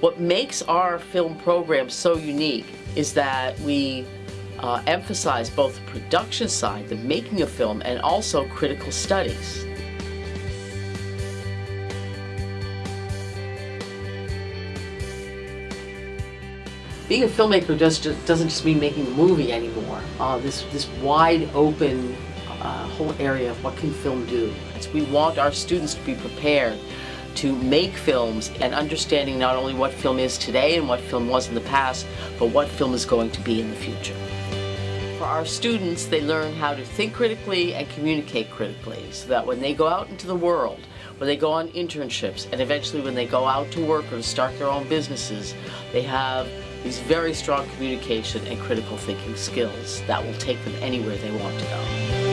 What makes our film program so unique is that we uh, emphasize both the production side, the making of film, and also critical studies. Being a filmmaker does just, doesn't just mean making a movie anymore. Uh, this, this wide open uh, whole area of what can film do. We want our students to be prepared to make films and understanding not only what film is today and what film was in the past, but what film is going to be in the future. For our students, they learn how to think critically and communicate critically so that when they go out into the world, when they go on internships, and eventually when they go out to work or start their own businesses, they have these very strong communication and critical thinking skills that will take them anywhere they want to go.